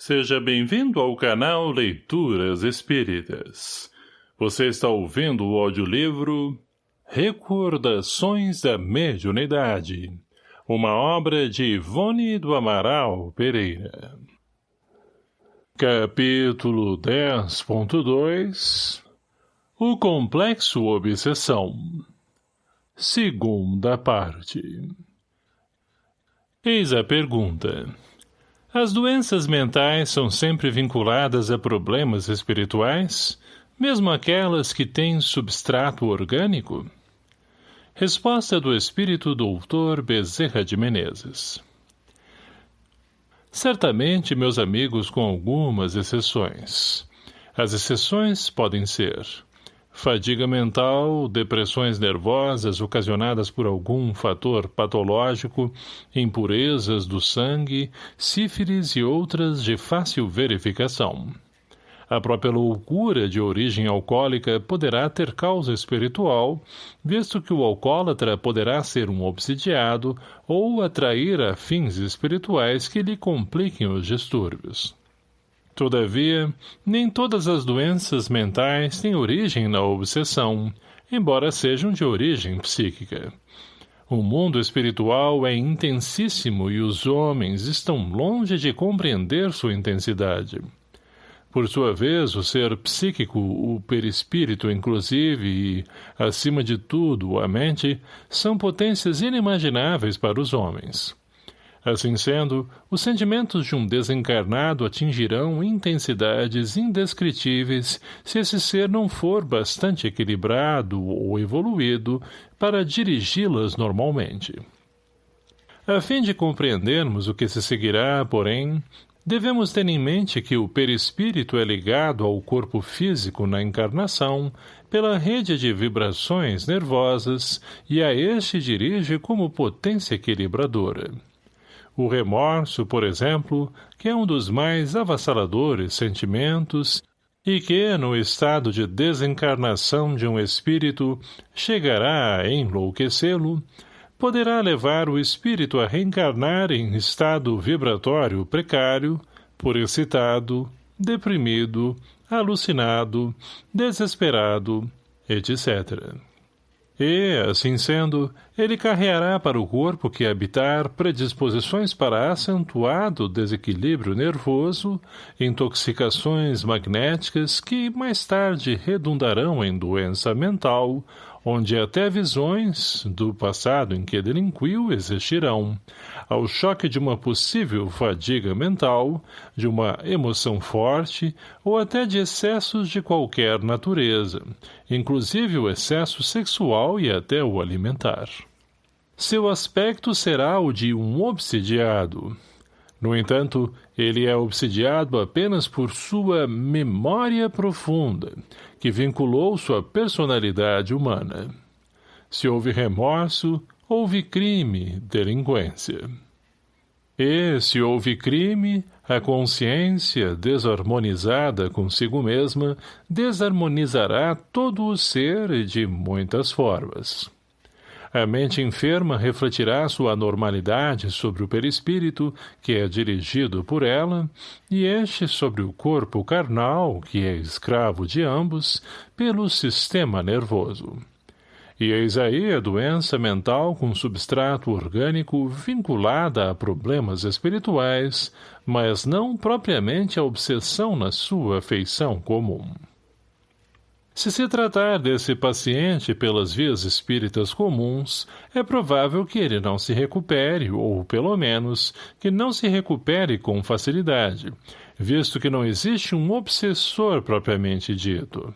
Seja bem-vindo ao canal Leituras Espíritas. Você está ouvindo o audiolivro Recordações da Mediunidade, uma obra de Ivone do Amaral Pereira. Capítulo 10.2 O Complexo Obsessão Segunda parte Eis a pergunta. As doenças mentais são sempre vinculadas a problemas espirituais, mesmo aquelas que têm substrato orgânico? Resposta do espírito doutor Bezerra de Menezes Certamente, meus amigos, com algumas exceções. As exceções podem ser Fadiga mental, depressões nervosas ocasionadas por algum fator patológico, impurezas do sangue, sífilis e outras de fácil verificação. A própria loucura de origem alcoólica poderá ter causa espiritual, visto que o alcoólatra poderá ser um obsidiado ou atrair a fins espirituais que lhe compliquem os distúrbios. Todavia, nem todas as doenças mentais têm origem na obsessão, embora sejam de origem psíquica. O mundo espiritual é intensíssimo e os homens estão longe de compreender sua intensidade. Por sua vez, o ser psíquico, o perispírito inclusive e, acima de tudo, a mente, são potências inimagináveis para os homens. Assim sendo, os sentimentos de um desencarnado atingirão intensidades indescritíveis se esse ser não for bastante equilibrado ou evoluído para dirigi-las normalmente. A fim de compreendermos o que se seguirá, porém, devemos ter em mente que o perispírito é ligado ao corpo físico na encarnação pela rede de vibrações nervosas e a este dirige como potência equilibradora. O remorso, por exemplo, que é um dos mais avassaladores sentimentos e que, no estado de desencarnação de um espírito, chegará a enlouquecê-lo, poderá levar o espírito a reencarnar em estado vibratório precário, por excitado, deprimido, alucinado, desesperado, etc. E, assim sendo, ele carreará para o corpo que habitar predisposições para acentuado desequilíbrio nervoso, intoxicações magnéticas que mais tarde redundarão em doença mental, onde até visões do passado em que delinquiu existirão, ao choque de uma possível fadiga mental, de uma emoção forte ou até de excessos de qualquer natureza, inclusive o excesso sexual e até o alimentar. Seu aspecto será o de um obsidiado, no entanto, ele é obsidiado apenas por sua memória profunda, que vinculou sua personalidade humana. Se houve remorso, houve crime, delinquência. E, se houve crime, a consciência, desarmonizada consigo mesma, desarmonizará todo o ser de muitas formas. A mente enferma refletirá sua anormalidade sobre o perispírito, que é dirigido por ela, e este sobre o corpo carnal, que é escravo de ambos, pelo sistema nervoso. E eis aí a doença mental com substrato orgânico vinculada a problemas espirituais, mas não propriamente a obsessão na sua feição comum. Se se tratar desse paciente pelas vias espíritas comuns, é provável que ele não se recupere, ou, pelo menos, que não se recupere com facilidade, visto que não existe um obsessor propriamente dito.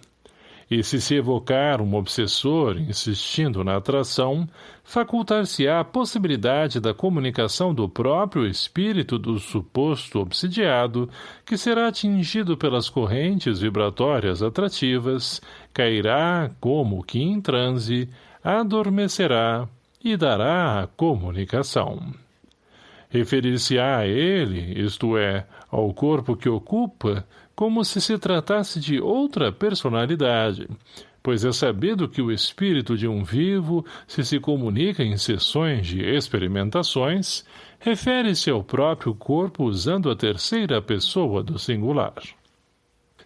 E se se evocar um obsessor insistindo na atração, facultar-se-á a possibilidade da comunicação do próprio espírito do suposto obsidiado, que será atingido pelas correntes vibratórias atrativas, cairá como que em transe, adormecerá e dará a comunicação. Referir-se-á a ele, isto é, ao corpo que ocupa, como se se tratasse de outra personalidade, pois é sabido que o espírito de um vivo, se se comunica em sessões de experimentações, refere-se ao próprio corpo usando a terceira pessoa do singular.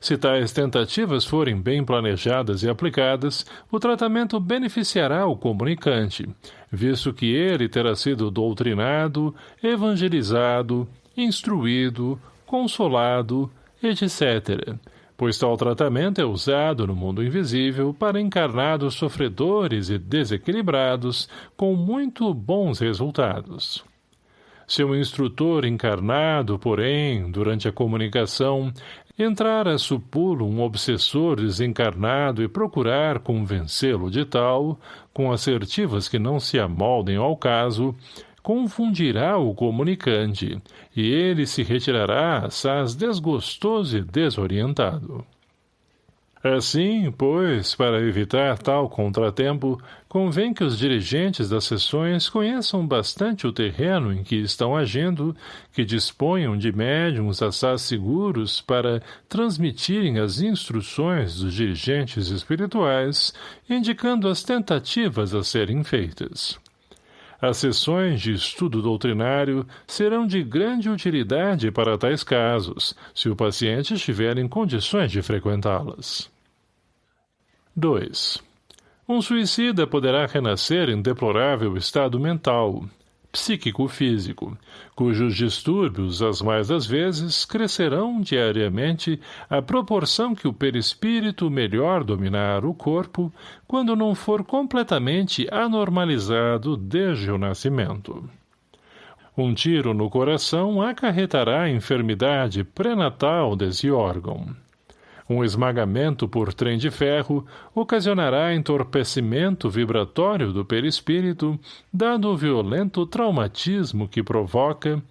Se tais tentativas forem bem planejadas e aplicadas, o tratamento beneficiará o comunicante, visto que ele terá sido doutrinado, evangelizado, instruído, consolado, etc., pois tal tratamento é usado no mundo invisível para encarnados sofredores e desequilibrados com muito bons resultados. Se um instrutor encarnado, porém, durante a comunicação, entrar a supulo um obsessor desencarnado e procurar convencê-lo de tal, com assertivas que não se amoldem ao caso, confundirá o comunicante, e ele se retirará assaz desgostoso e desorientado. Assim, pois, para evitar tal contratempo, convém que os dirigentes das sessões conheçam bastante o terreno em que estão agindo, que disponham de médiums assaz seguros para transmitirem as instruções dos dirigentes espirituais, indicando as tentativas a serem feitas. As sessões de estudo doutrinário serão de grande utilidade para tais casos, se o paciente estiver em condições de frequentá-las. 2. Um suicida poderá renascer em deplorável estado mental, psíquico-físico, cujos distúrbios, as mais das vezes, crescerão diariamente à proporção que o perispírito melhor dominar o corpo, quando não for completamente anormalizado desde o nascimento. Um tiro no coração acarretará enfermidade pré-natal desse órgão. Um esmagamento por trem de ferro ocasionará entorpecimento vibratório do perispírito, dado o violento traumatismo que provoca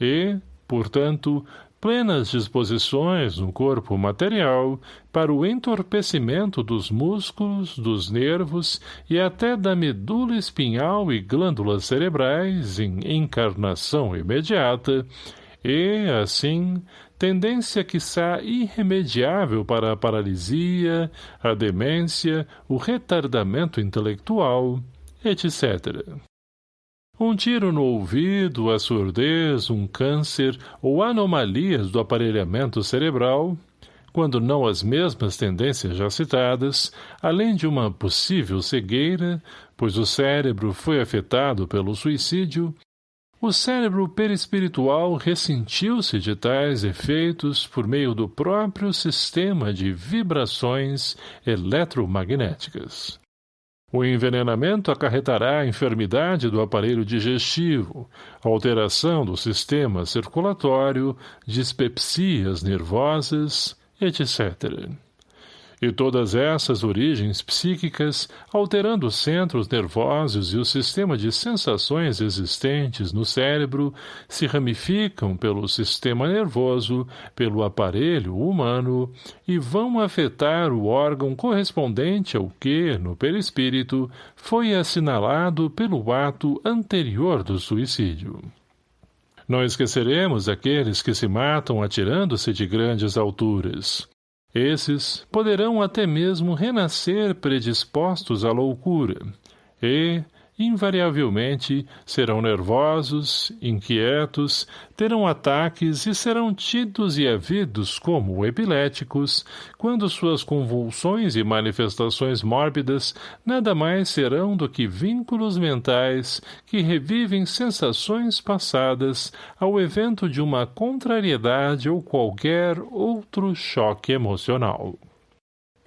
e, portanto, plenas disposições no corpo material para o entorpecimento dos músculos, dos nervos e até da medula espinhal e glândulas cerebrais em encarnação imediata, e, assim, tendência quiçá irremediável para a paralisia, a demência, o retardamento intelectual, etc. Um tiro no ouvido, a surdez, um câncer ou anomalias do aparelhamento cerebral, quando não as mesmas tendências já citadas, além de uma possível cegueira, pois o cérebro foi afetado pelo suicídio, o cérebro perispiritual ressentiu-se de tais efeitos por meio do próprio sistema de vibrações eletromagnéticas. O envenenamento acarretará a enfermidade do aparelho digestivo, alteração do sistema circulatório, dispepsias nervosas, etc e todas essas origens psíquicas, alterando os centros nervosos e o sistema de sensações existentes no cérebro, se ramificam pelo sistema nervoso, pelo aparelho humano, e vão afetar o órgão correspondente ao que, no perispírito, foi assinalado pelo ato anterior do suicídio. Não esqueceremos aqueles que se matam atirando-se de grandes alturas. Esses poderão até mesmo renascer predispostos à loucura, e, invariavelmente, serão nervosos, inquietos, terão ataques e serão tidos e havidos como epiléticos, quando suas convulsões e manifestações mórbidas nada mais serão do que vínculos mentais que revivem sensações passadas ao evento de uma contrariedade ou qualquer outro choque emocional.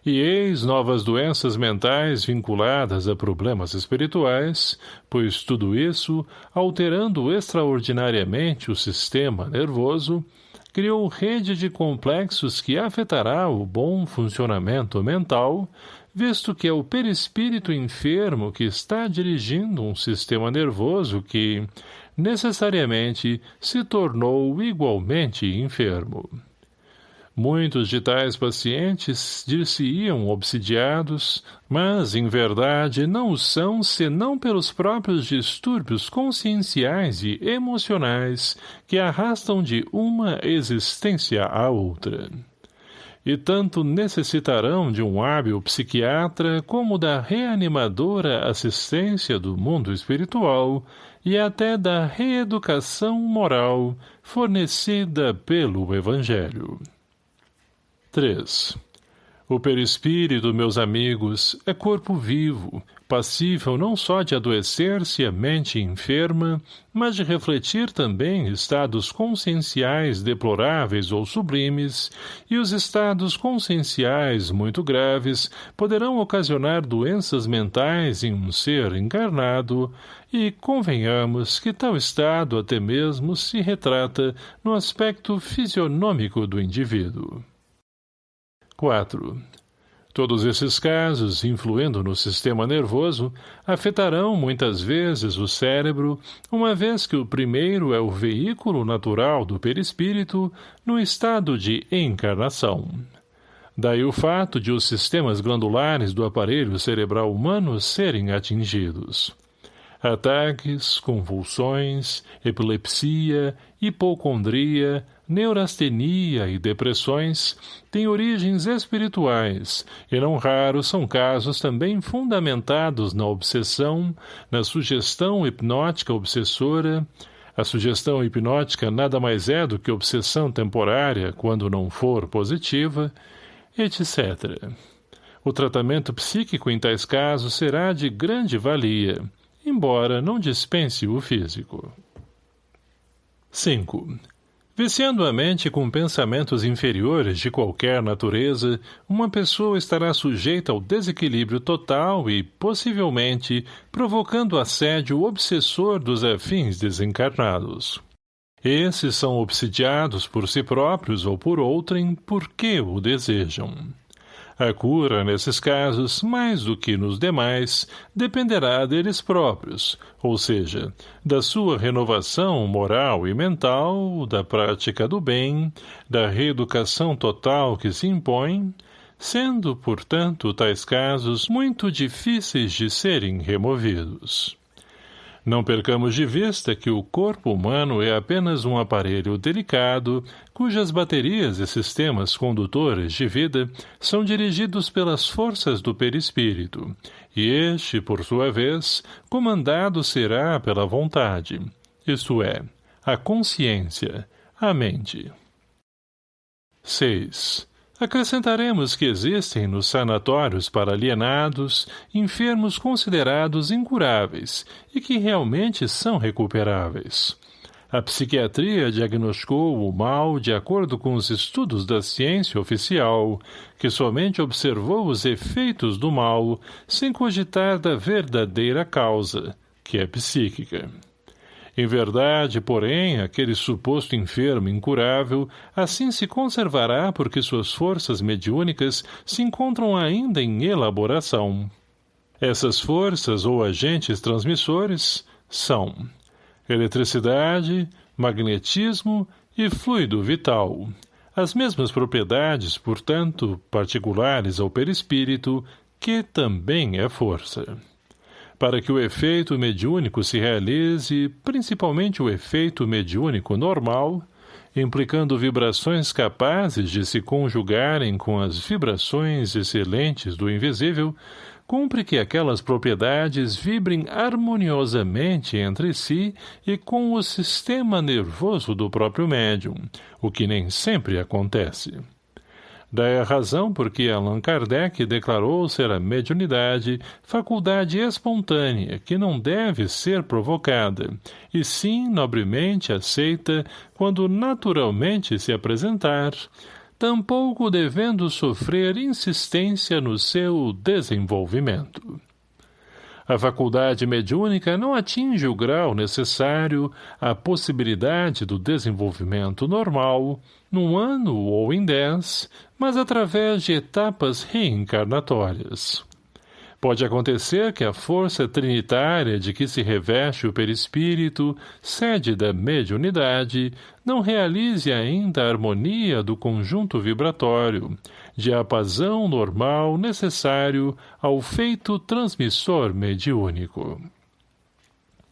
E eis novas doenças mentais vinculadas a problemas espirituais, pois tudo isso, alterando extraordinariamente o sistema nervoso, criou rede de complexos que afetará o bom funcionamento mental, visto que é o perispírito enfermo que está dirigindo um sistema nervoso que, necessariamente, se tornou igualmente enfermo. Muitos de tais pacientes dir-se-iam obsidiados, mas, em verdade, não o são senão pelos próprios distúrbios conscienciais e emocionais que arrastam de uma existência à outra. e tanto necessitarão de um hábil psiquiatra como da reanimadora assistência do mundo espiritual e até da reeducação moral fornecida pelo Evangelho. 3. O perispírito, meus amigos, é corpo vivo, passível não só de adoecer-se a mente enferma, mas de refletir também estados conscienciais deploráveis ou sublimes, e os estados conscienciais muito graves poderão ocasionar doenças mentais em um ser encarnado, e convenhamos que tal estado até mesmo se retrata no aspecto fisionômico do indivíduo. 4. Todos esses casos, influindo no sistema nervoso, afetarão muitas vezes o cérebro, uma vez que o primeiro é o veículo natural do perispírito no estado de encarnação. Daí o fato de os sistemas glandulares do aparelho cerebral humano serem atingidos. Ataques, convulsões, epilepsia, hipocondria, neurastenia e depressões têm origens espirituais, e não raros são casos também fundamentados na obsessão, na sugestão hipnótica obsessora, a sugestão hipnótica nada mais é do que obsessão temporária, quando não for positiva, etc. O tratamento psíquico em tais casos será de grande valia, embora não dispense o físico. 5. Viciando a mente com pensamentos inferiores de qualquer natureza, uma pessoa estará sujeita ao desequilíbrio total e, possivelmente, provocando assédio obsessor dos afins desencarnados. Esses são obsidiados por si próprios ou por outrem porque o desejam. A cura, nesses casos, mais do que nos demais, dependerá deles próprios, ou seja, da sua renovação moral e mental, da prática do bem, da reeducação total que se impõe, sendo, portanto, tais casos muito difíceis de serem removidos. Não percamos de vista que o corpo humano é apenas um aparelho delicado, cujas baterias e sistemas condutores de vida são dirigidos pelas forças do perispírito, e este, por sua vez, comandado será pela vontade, isto é, a consciência, a mente. 6. Acrescentaremos que existem nos sanatórios para alienados enfermos considerados incuráveis e que realmente são recuperáveis. A psiquiatria diagnosticou o mal de acordo com os estudos da ciência oficial, que somente observou os efeitos do mal sem cogitar da verdadeira causa, que é psíquica. Em verdade, porém, aquele suposto enfermo incurável assim se conservará porque suas forças mediúnicas se encontram ainda em elaboração. Essas forças ou agentes transmissores são eletricidade, magnetismo e fluido vital. As mesmas propriedades, portanto, particulares ao perispírito, que também é força. Para que o efeito mediúnico se realize, principalmente o efeito mediúnico normal, implicando vibrações capazes de se conjugarem com as vibrações excelentes do invisível, cumpre que aquelas propriedades vibrem harmoniosamente entre si e com o sistema nervoso do próprio médium, o que nem sempre acontece. Daí a razão por que Allan Kardec declarou ser a mediunidade faculdade espontânea que não deve ser provocada, e sim nobremente aceita quando naturalmente se apresentar, tampouco devendo sofrer insistência no seu desenvolvimento. A faculdade mediúnica não atinge o grau necessário à possibilidade do desenvolvimento normal, num ano ou em dez, mas através de etapas reencarnatórias. Pode acontecer que a força trinitária de que se reveste o perispírito, sede da mediunidade, não realize ainda a harmonia do conjunto vibratório, de apazão normal necessário ao feito transmissor mediúnico.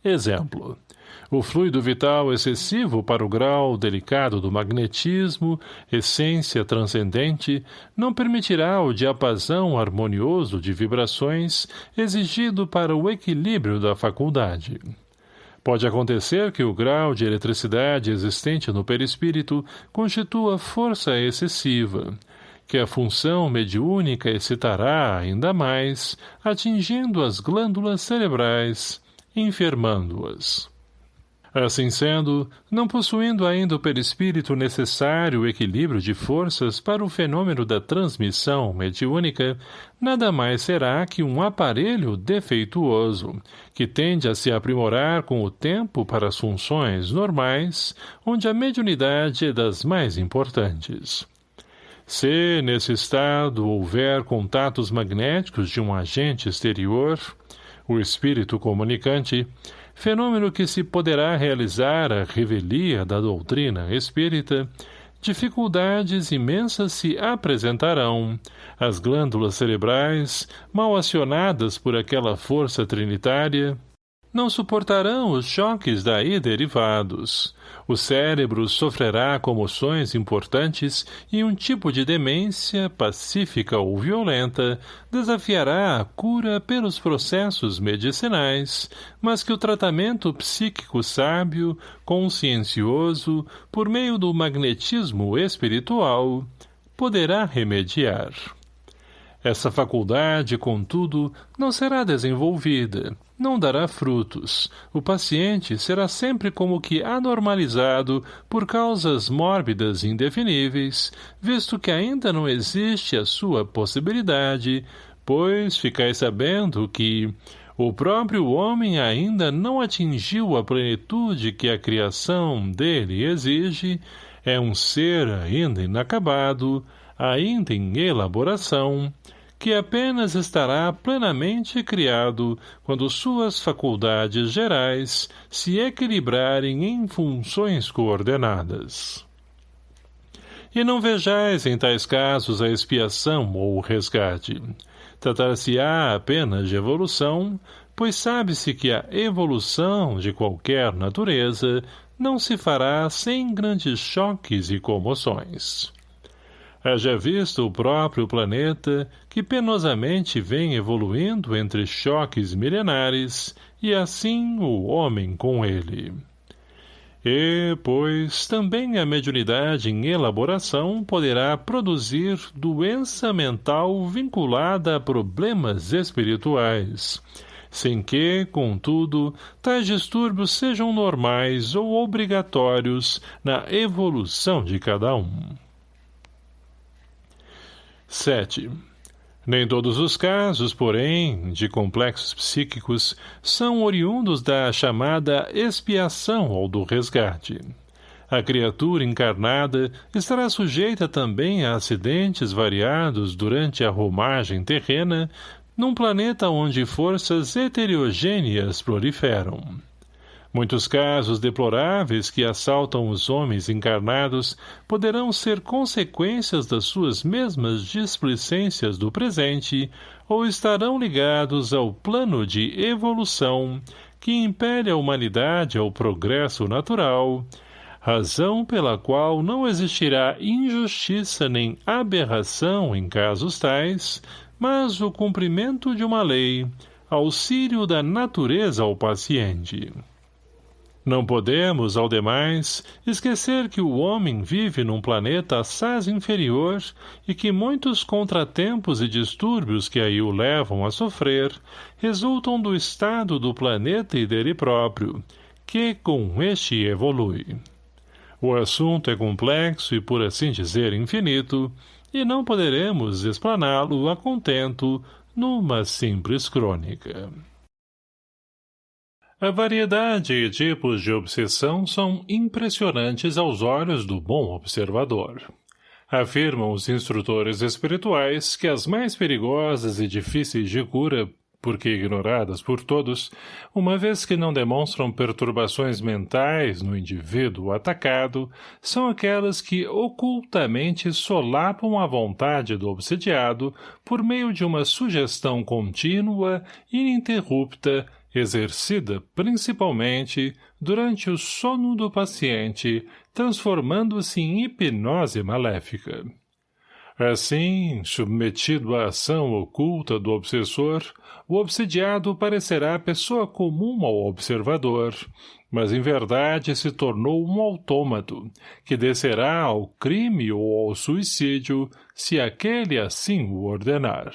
Exemplo. O fluido vital excessivo para o grau delicado do magnetismo, essência transcendente, não permitirá o diapasão harmonioso de vibrações exigido para o equilíbrio da faculdade. Pode acontecer que o grau de eletricidade existente no perispírito constitua força excessiva, que a função mediúnica excitará ainda mais, atingindo as glândulas cerebrais, enfermando-as. Assim sendo, não possuindo ainda o perispírito necessário equilíbrio de forças para o fenômeno da transmissão mediúnica, nada mais será que um aparelho defeituoso, que tende a se aprimorar com o tempo para as funções normais, onde a mediunidade é das mais importantes. Se, nesse estado, houver contatos magnéticos de um agente exterior, o espírito comunicante, fenômeno que se poderá realizar a revelia da doutrina espírita, dificuldades imensas se apresentarão, as glândulas cerebrais, mal acionadas por aquela força trinitária, não suportarão os choques daí derivados. O cérebro sofrerá comoções importantes e um tipo de demência, pacífica ou violenta, desafiará a cura pelos processos medicinais, mas que o tratamento psíquico sábio, consciencioso, por meio do magnetismo espiritual, poderá remediar. Essa faculdade, contudo, não será desenvolvida, não dará frutos. O paciente será sempre como que anormalizado por causas mórbidas indefiníveis, visto que ainda não existe a sua possibilidade, pois ficai sabendo que o próprio homem ainda não atingiu a plenitude que a criação dele exige, é um ser ainda inacabado, ainda em elaboração, que apenas estará plenamente criado quando suas faculdades gerais se equilibrarem em funções coordenadas. E não vejais em tais casos a expiação ou o resgate. Tratar-se-á apenas de evolução, pois sabe-se que a evolução de qualquer natureza não se fará sem grandes choques e comoções. Haja visto o próprio planeta, que penosamente vem evoluindo entre choques milenares, e assim o homem com ele. E, pois, também a mediunidade em elaboração poderá produzir doença mental vinculada a problemas espirituais, sem que, contudo, tais distúrbios sejam normais ou obrigatórios na evolução de cada um. 7. Nem todos os casos, porém, de complexos psíquicos, são oriundos da chamada expiação ou do resgate. A criatura encarnada estará sujeita também a acidentes variados durante a romagem terrena, num planeta onde forças heterogêneas proliferam. Muitos casos deploráveis que assaltam os homens encarnados poderão ser consequências das suas mesmas displicências do presente ou estarão ligados ao plano de evolução que impele a humanidade ao progresso natural, razão pela qual não existirá injustiça nem aberração em casos tais, mas o cumprimento de uma lei, auxílio da natureza ao paciente. Não podemos, ao demais, esquecer que o homem vive num planeta assaz inferior e que muitos contratempos e distúrbios que aí o levam a sofrer resultam do estado do planeta e dele próprio, que com este evolui. O assunto é complexo e, por assim dizer, infinito, e não poderemos explaná-lo a contento numa simples crônica. A variedade e tipos de obsessão são impressionantes aos olhos do bom observador. Afirmam os instrutores espirituais que as mais perigosas e difíceis de cura, porque ignoradas por todos, uma vez que não demonstram perturbações mentais no indivíduo atacado, são aquelas que ocultamente solapam a vontade do obsediado por meio de uma sugestão contínua, ininterrupta exercida principalmente durante o sono do paciente, transformando-se em hipnose maléfica. Assim, submetido à ação oculta do obsessor, o obsidiado parecerá pessoa comum ao observador, mas em verdade se tornou um autômato, que descerá ao crime ou ao suicídio, se aquele assim o ordenar.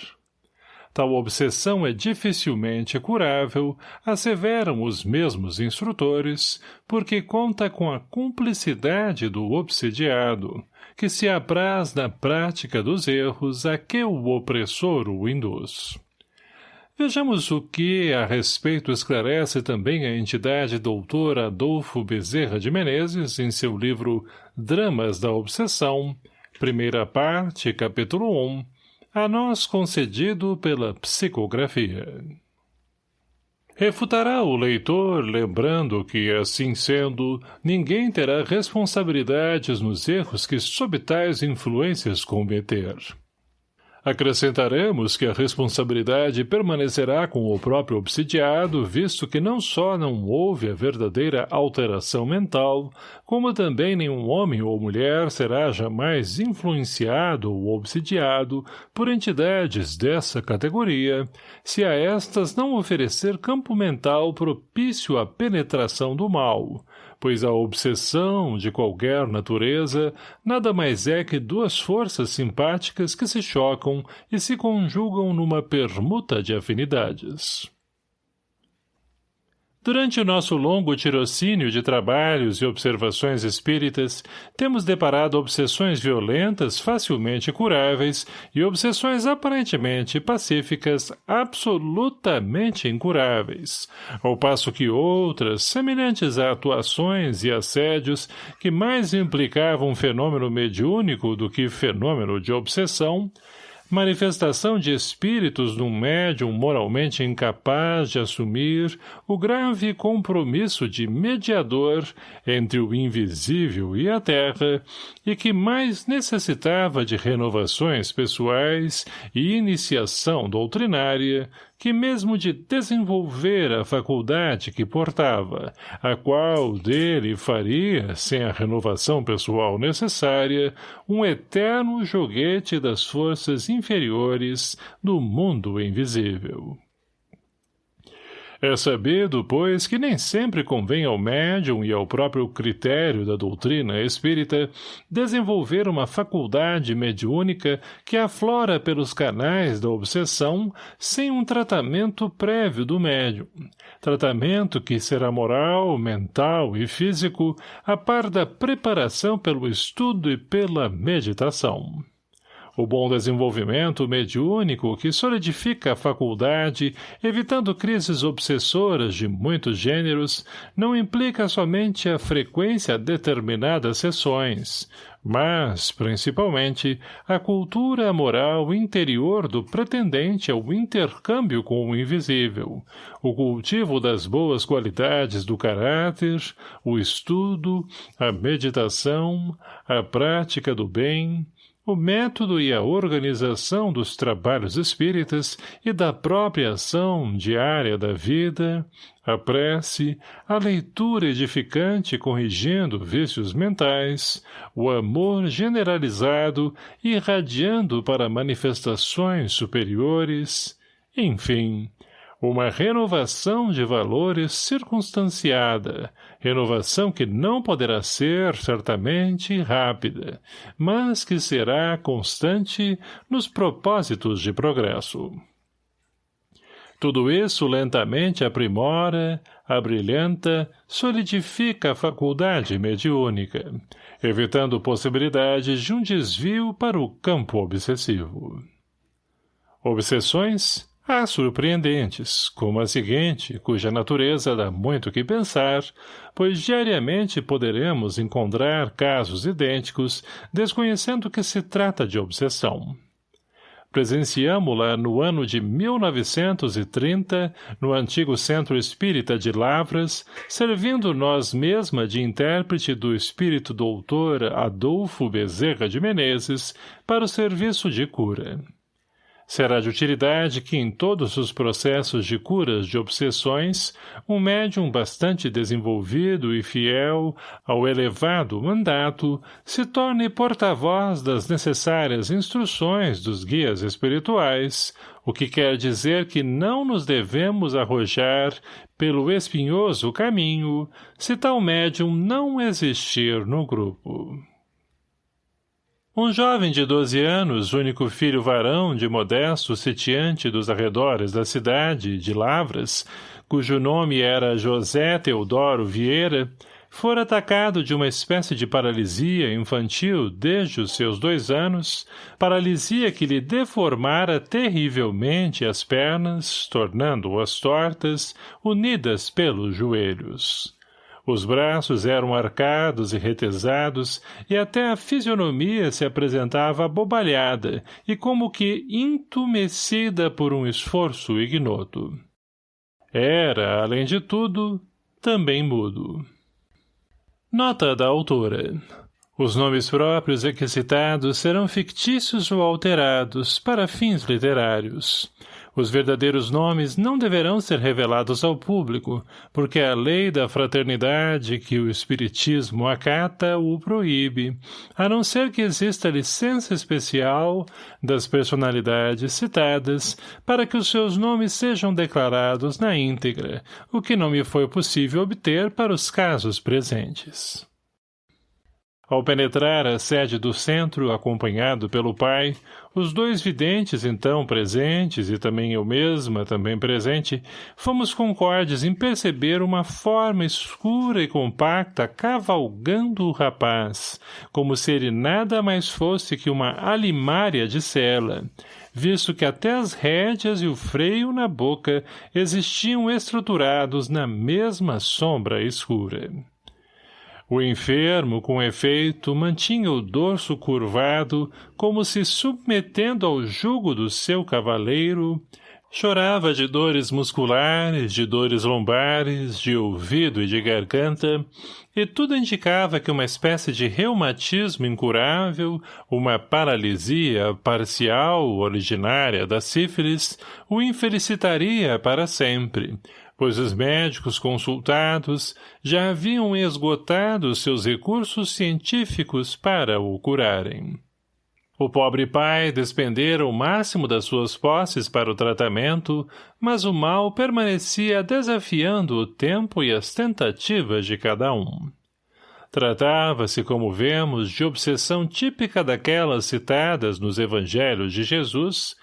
Tal obsessão é dificilmente curável, asseveram os mesmos instrutores, porque conta com a cumplicidade do obsidiado, que se apraz na prática dos erros a que o opressor o induz. Vejamos o que, a respeito, esclarece também a entidade doutor Adolfo Bezerra de Menezes em seu livro Dramas da Obsessão, primeira parte, capítulo 1, a nós concedido pela psicografia. Refutará o leitor, lembrando que, assim sendo, ninguém terá responsabilidades nos erros que sob tais influências cometer. Acrescentaremos que a responsabilidade permanecerá com o próprio obsidiado, visto que não só não houve a verdadeira alteração mental, como também nenhum homem ou mulher será jamais influenciado ou obsidiado por entidades dessa categoria, se a estas não oferecer campo mental propício à penetração do mal, pois a obsessão, de qualquer natureza, nada mais é que duas forças simpáticas que se chocam e se conjugam numa permuta de afinidades. Durante o nosso longo tirocínio de trabalhos e observações espíritas, temos deparado obsessões violentas facilmente curáveis e obsessões aparentemente pacíficas absolutamente incuráveis, ao passo que outras, semelhantes a atuações e assédios que mais implicavam fenômeno mediúnico do que fenômeno de obsessão, manifestação de espíritos num médium moralmente incapaz de assumir o grave compromisso de mediador entre o invisível e a terra e que mais necessitava de renovações pessoais e iniciação doutrinária que mesmo de desenvolver a faculdade que portava, a qual dele faria, sem a renovação pessoal necessária, um eterno joguete das forças inferiores do mundo invisível. É sabido, pois, que nem sempre convém ao médium e ao próprio critério da doutrina espírita desenvolver uma faculdade mediúnica que aflora pelos canais da obsessão sem um tratamento prévio do médium. Tratamento que será moral, mental e físico, a par da preparação pelo estudo e pela meditação. O bom desenvolvimento mediúnico que solidifica a faculdade, evitando crises obsessoras de muitos gêneros, não implica somente a frequência a determinadas sessões, mas, principalmente, a cultura moral interior do pretendente ao intercâmbio com o invisível, o cultivo das boas qualidades do caráter, o estudo, a meditação, a prática do bem, o método e a organização dos trabalhos espíritas e da própria ação diária da vida, a prece, a leitura edificante corrigindo vícios mentais, o amor generalizado irradiando para manifestações superiores, enfim, uma renovação de valores circunstanciada, renovação que não poderá ser, certamente, rápida, mas que será constante nos propósitos de progresso. Tudo isso lentamente aprimora, abrilhanta, solidifica a faculdade mediúnica, evitando possibilidades de um desvio para o campo obsessivo. Obsessões Há surpreendentes, como a seguinte, cuja natureza dá muito que pensar, pois diariamente poderemos encontrar casos idênticos, desconhecendo que se trata de obsessão. Presenciamo-la no ano de 1930, no antigo Centro Espírita de Lavras, servindo nós mesma de intérprete do espírito doutor Adolfo Bezerra de Menezes para o serviço de cura. Será de utilidade que em todos os processos de curas de obsessões, um médium bastante desenvolvido e fiel ao elevado mandato se torne porta-voz das necessárias instruções dos guias espirituais, o que quer dizer que não nos devemos arrojar pelo espinhoso caminho se tal médium não existir no grupo. Um jovem de doze anos, único filho varão de modesto sitiante dos arredores da cidade, de Lavras, cujo nome era José Teodoro Vieira, fora atacado de uma espécie de paralisia infantil desde os seus dois anos, paralisia que lhe deformara terrivelmente as pernas, tornando-as tortas, unidas pelos joelhos. Os braços eram arcados e retesados, e até a fisionomia se apresentava abobalhada e como que entumecida por um esforço ignoto. Era, além de tudo, também mudo. Nota da autora. Os nomes próprios aqui citados serão fictícios ou alterados para fins literários. Os verdadeiros nomes não deverão ser revelados ao público, porque a lei da fraternidade que o Espiritismo acata o proíbe, a não ser que exista licença especial das personalidades citadas para que os seus nomes sejam declarados na íntegra, o que não me foi possível obter para os casos presentes. Ao penetrar a sede do centro, acompanhado pelo pai, os dois videntes então presentes e também eu mesma, também presente, fomos concordes em perceber uma forma escura e compacta cavalgando o rapaz, como se ele nada mais fosse que uma alimária de cela, visto que até as rédeas e o freio na boca existiam estruturados na mesma sombra escura. O enfermo, com efeito, mantinha o dorso curvado, como se submetendo ao jugo do seu cavaleiro, chorava de dores musculares, de dores lombares, de ouvido e de garganta, e tudo indicava que uma espécie de reumatismo incurável, uma paralisia parcial originária da sífilis, o infelicitaria para sempre, pois os médicos consultados já haviam esgotado seus recursos científicos para o curarem. O pobre pai despendera o máximo das suas posses para o tratamento, mas o mal permanecia desafiando o tempo e as tentativas de cada um. Tratava-se, como vemos, de obsessão típica daquelas citadas nos evangelhos de Jesus,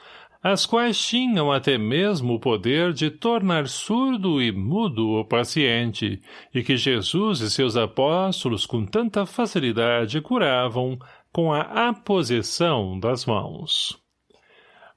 as quais tinham até mesmo o poder de tornar surdo e mudo o paciente, e que Jesus e seus apóstolos com tanta facilidade curavam com a aposição das mãos.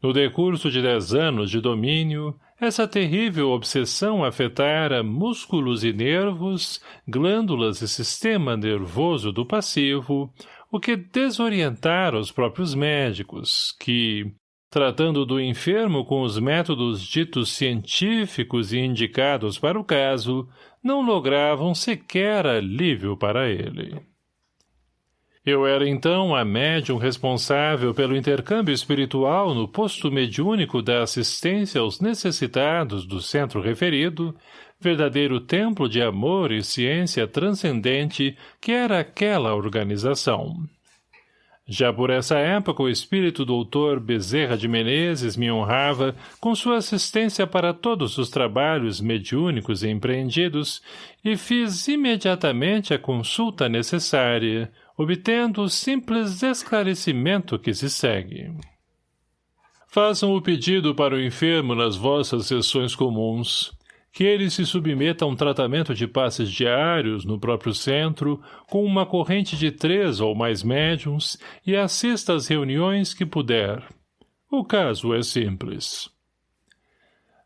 No decurso de dez anos de domínio, essa terrível obsessão afetara músculos e nervos, glândulas e sistema nervoso do passivo, o que desorientara os próprios médicos, que, tratando do enfermo com os métodos ditos científicos e indicados para o caso, não logravam sequer alívio para ele. Eu era então a médium responsável pelo intercâmbio espiritual no posto mediúnico da assistência aos necessitados do centro referido, verdadeiro templo de amor e ciência transcendente que era aquela organização. Já por essa época o espírito doutor Bezerra de Menezes me honrava com sua assistência para todos os trabalhos mediúnicos empreendidos e fiz imediatamente a consulta necessária, obtendo o simples esclarecimento que se segue. Façam o pedido para o enfermo nas vossas sessões comuns que ele se submeta a um tratamento de passes diários no próprio centro, com uma corrente de três ou mais médiums, e assista às reuniões que puder. O caso é simples.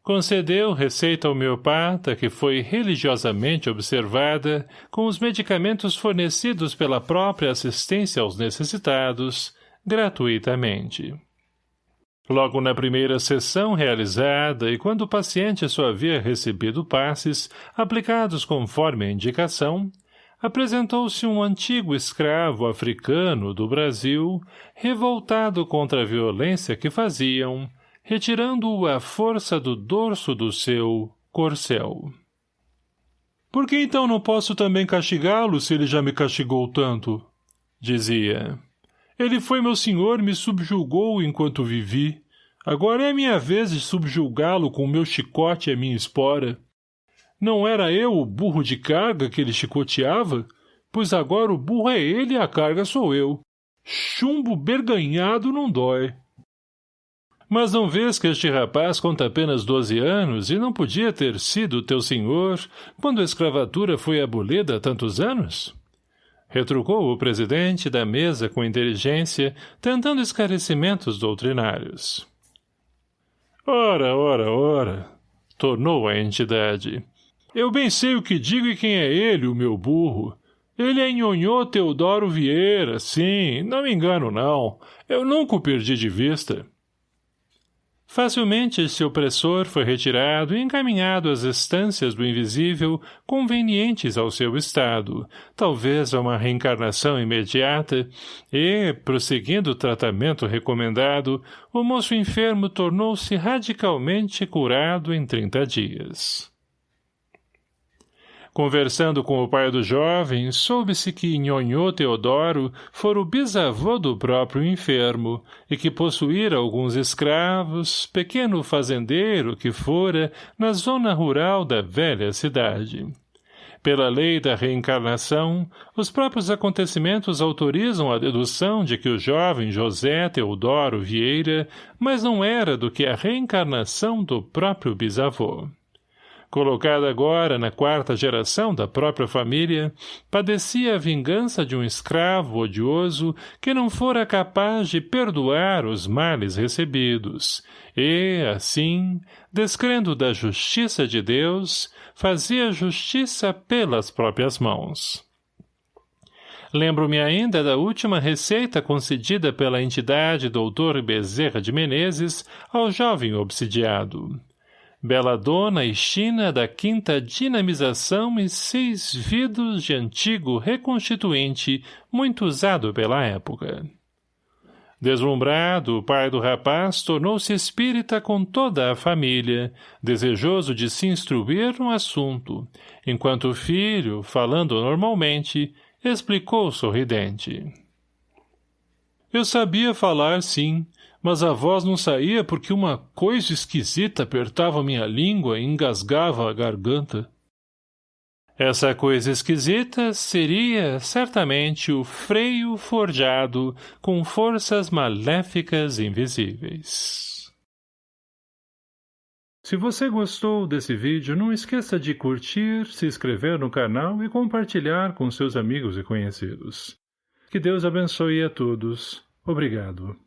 Concedeu receita homeopata que foi religiosamente observada com os medicamentos fornecidos pela própria assistência aos necessitados, gratuitamente. Logo na primeira sessão realizada e quando o paciente só havia recebido passes, aplicados conforme a indicação, apresentou-se um antigo escravo africano do Brasil, revoltado contra a violência que faziam, retirando-o à força do dorso do seu corcel. Por que então não posso também castigá-lo se ele já me castigou tanto? Dizia. Ele foi meu senhor me subjulgou enquanto vivi. Agora é minha vez de subjulgá-lo com o meu chicote e a minha espora. Não era eu o burro de carga que ele chicoteava? Pois agora o burro é ele e a carga sou eu. Chumbo berganhado não dói. Mas não vês que este rapaz conta apenas doze anos e não podia ter sido teu senhor quando a escravatura foi abolida há tantos anos? Retrucou o presidente da mesa com inteligência, tentando esclarecimentos doutrinários. Ora, ora, ora, tornou a entidade. Eu bem sei o que digo e quem é ele, o meu burro. Ele é Nhonhô Teodoro Vieira, sim, não me engano não. Eu nunca o perdi de vista. Facilmente esse opressor foi retirado e encaminhado às estâncias do invisível convenientes ao seu estado, talvez a uma reencarnação imediata, e, prosseguindo o tratamento recomendado, o moço enfermo tornou-se radicalmente curado em trinta dias. Conversando com o pai do jovem, soube-se que Nhonhô Teodoro fora o bisavô do próprio enfermo, e que possuíra alguns escravos, pequeno fazendeiro que fora, na zona rural da velha cidade. Pela lei da reencarnação, os próprios acontecimentos autorizam a dedução de que o jovem José Teodoro Vieira, mas não era do que a reencarnação do próprio bisavô colocada agora na quarta geração da própria família, padecia a vingança de um escravo odioso que não fora capaz de perdoar os males recebidos, e, assim, descrendo da justiça de Deus, fazia justiça pelas próprias mãos. Lembro-me ainda da última receita concedida pela entidade doutor Bezerra de Menezes ao jovem obsidiado dona e China da quinta dinamização e seis vidros de antigo reconstituinte muito usado pela época. Deslumbrado, o pai do rapaz tornou-se espírita com toda a família, desejoso de se instruir no assunto, enquanto o filho, falando normalmente, explicou sorridente. Eu sabia falar, sim, mas a voz não saía porque uma coisa esquisita apertava minha língua e engasgava a garganta. Essa coisa esquisita seria, certamente, o freio forjado com forças maléficas invisíveis. Se você gostou desse vídeo, não esqueça de curtir, se inscrever no canal e compartilhar com seus amigos e conhecidos. Que Deus abençoe a todos. Obrigado.